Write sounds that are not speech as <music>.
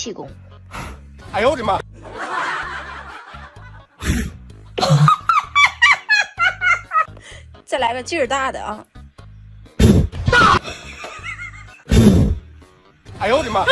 气功。<laughs> 哎呦我的妈！再来个劲儿大的啊。大 <laughs> 哎呦我的妈！